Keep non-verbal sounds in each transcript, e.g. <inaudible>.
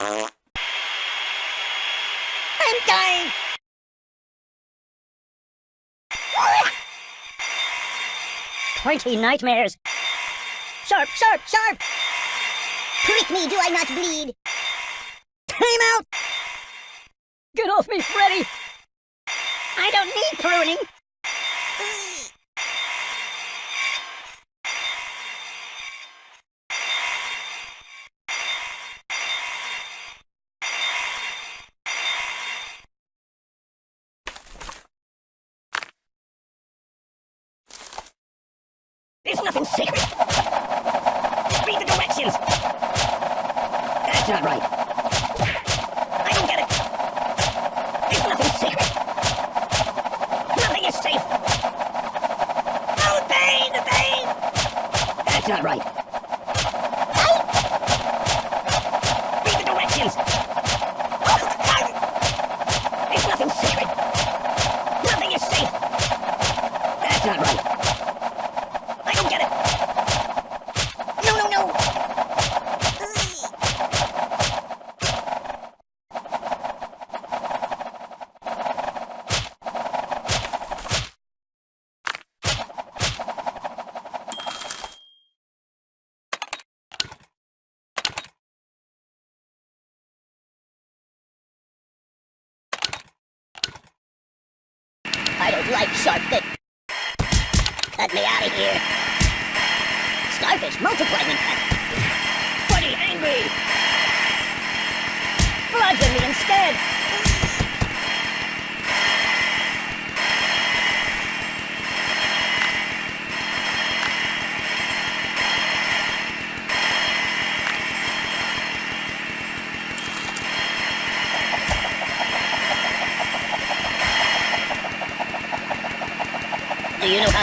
I'm dying! Pointy nightmares. Sharp, sharp, sharp! Prick me, do I not bleed? Time out! Get off me, Freddy! I don't need pruning! There's nothing sacred! Things. Cut me out of here. Starfish multiply when cut. Buddy, angry! Bludgeon me instead!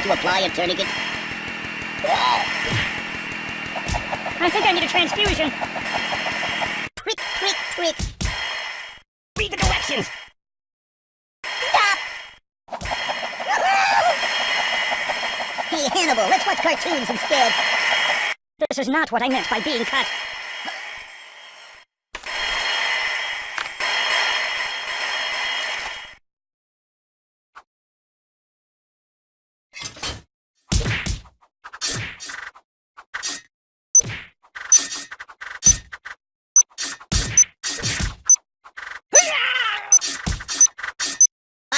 To apply a tourniquet? I think I need a transfusion. Prick, prick, prick. Read the directions. Stop! hey, Hannibal, let's watch cartoons instead. This is not what I meant by being cut.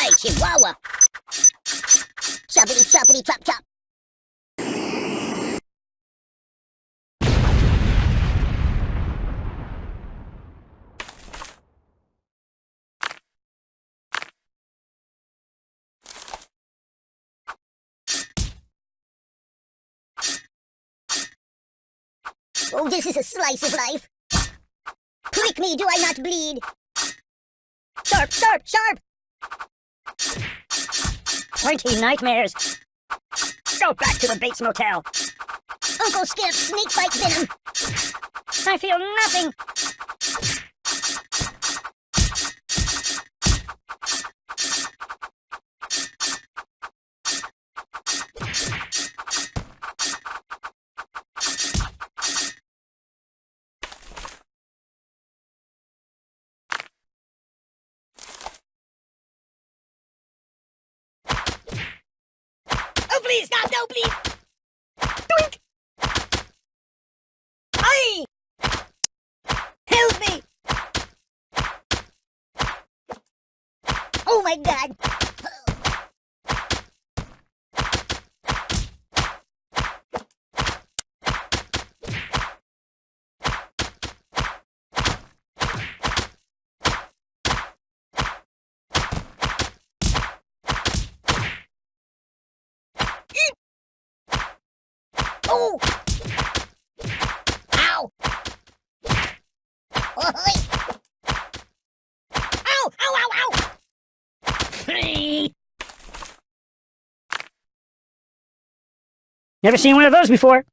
Aye, Chihuahua. Choppity, choppity, chop, chop. Oh, this is a slice of life. Prick me, do I not bleed? Sharp, sharp, sharp! Pointy nightmares. Go back to the Bates Motel. Uncle Skip, snake bite venom. I feel nothing. Please! Doink! Aye! Help me! Oh my god! Oh! Ow! Oi! Ow! Ow! Ow! Ow! Never seen one of those before.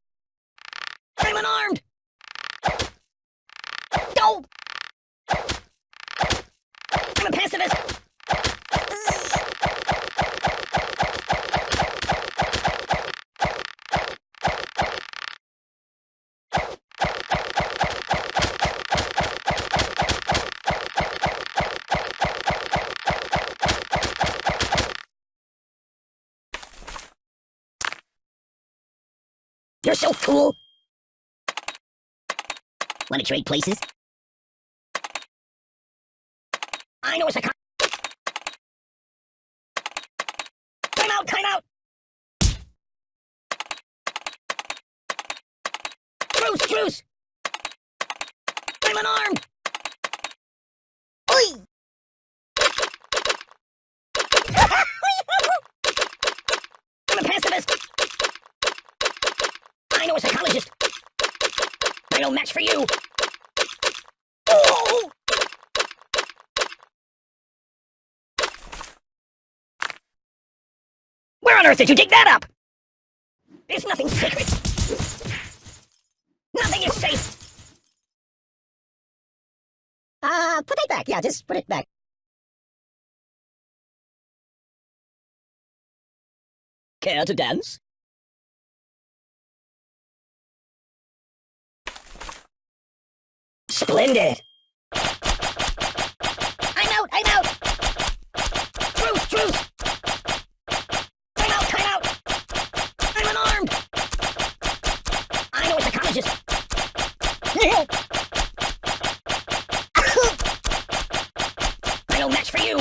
So cool. Want to trade places? I know it's a psych. Time out, time out. Truce, truce. I'm unarmed. Oi! I'm a pacifist. I a psychologist. I no match for you. Oh! Where on earth did you dig that up? There's nothing sacred. Nothing is safe. Uh, put it back. Yeah, just put it back. Care to dance? Splendid! I'm out! I'm out! Truce! Truce! Time out! Time out! I'm unarmed! I know a psychologist! I no match for you!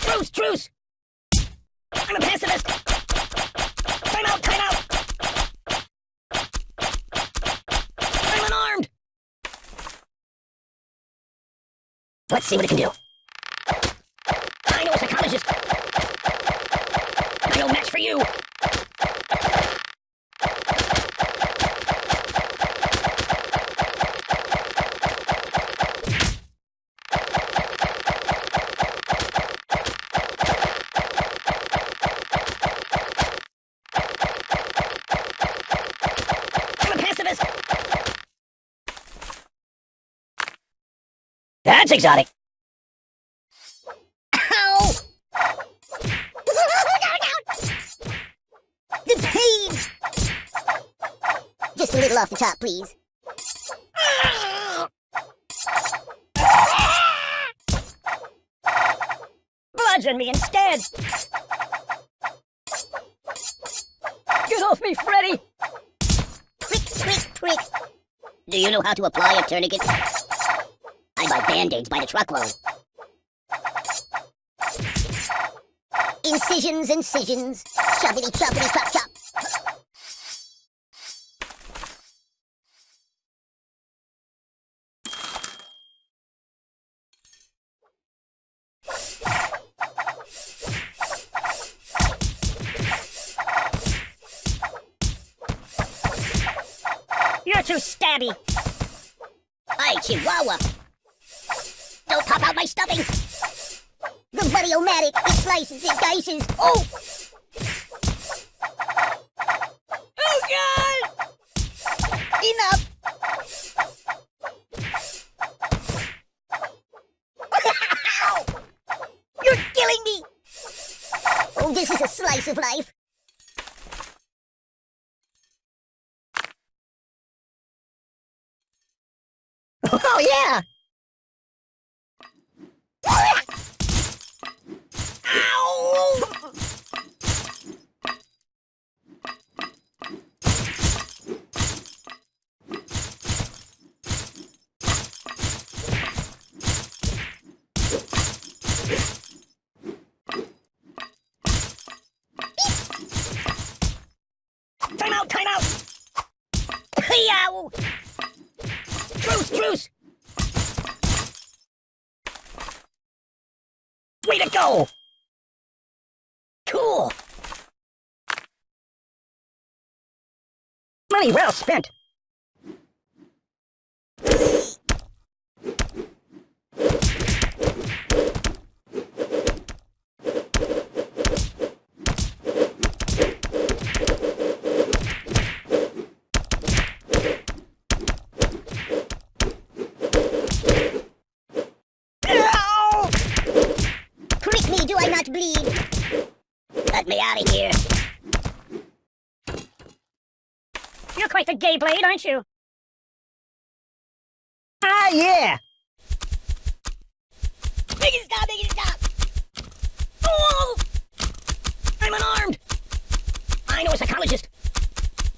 Truce! Truce! I'm a pacifist! Time out! Time out! I'm unarmed! Let's see what it can do. I know a psychologist! No match for you! That's exotic! Ow! the page! Just a little off the top, please. Bludgeon me instead! Get off me, Freddy! Prick, prick, prick. Do you know how to apply a tourniquet? I buy band-aids by the truckload. Incisions, incisions. Choppity, choppity, chop, chop. You're too stabby! Hi, Chihuahua. Don't pop out my stuffing. The Buddy-O-Matic, it slices, it dices. Oh! Oh, God! Enough! <laughs> You're killing me! Oh, this is a slice of life. <laughs> Oh, yeah! Ow! Time out! Time out! Yow! Truce! Truce! Way to go! Cool! Money well spent. Do I not bleed? Out of here. You're quite the gay blade, aren't you? Ah, yeah! Make it stop, make it stop! Oh! I'm unarmed! I know a psychologist.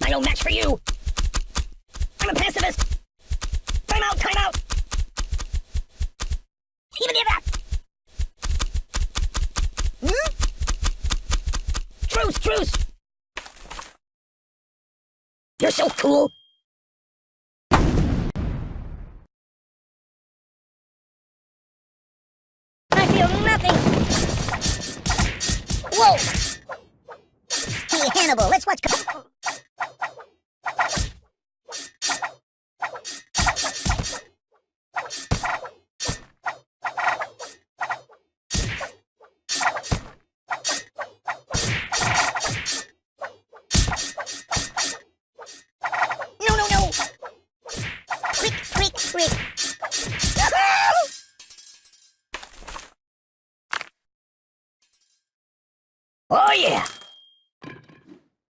I know match for Bruce! You're so cool! I feel nothing. Whoa! Hey, Hannibal, let's watch. Oh, yeah!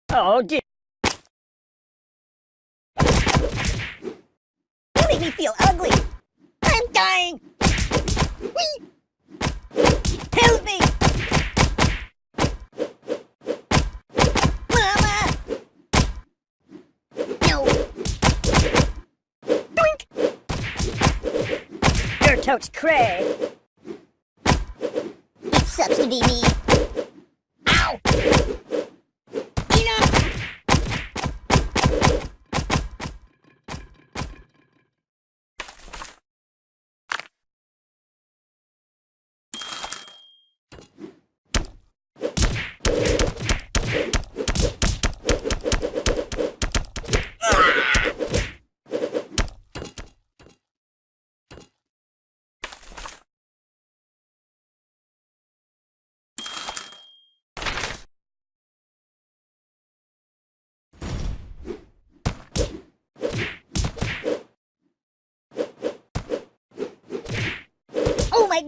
Oh, dear. You make me feel ugly. I'm dying. Whee! Help me! Mama! No. Doink! You're totes cray. It sucks to be me. Ow! Enough!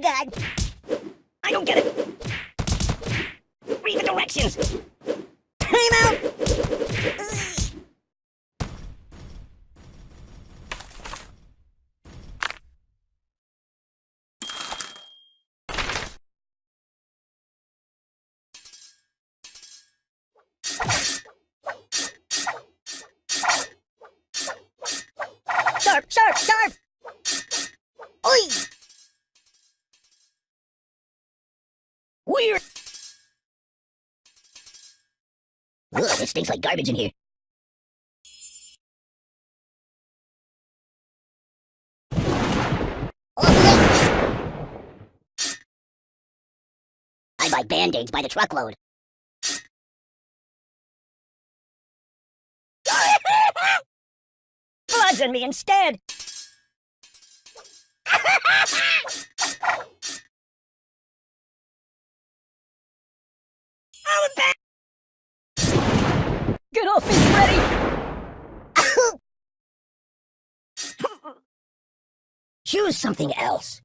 Oh my god! I don't get it. Read the directions. Time out! Ugh. Sharp, sharp, sharp! Oi! Weird. Ugh, this stinks like garbage in here. I buy band-aids by the truckload. <laughs> In me instead. I'm back. Get off me, Freddy! Choose something else.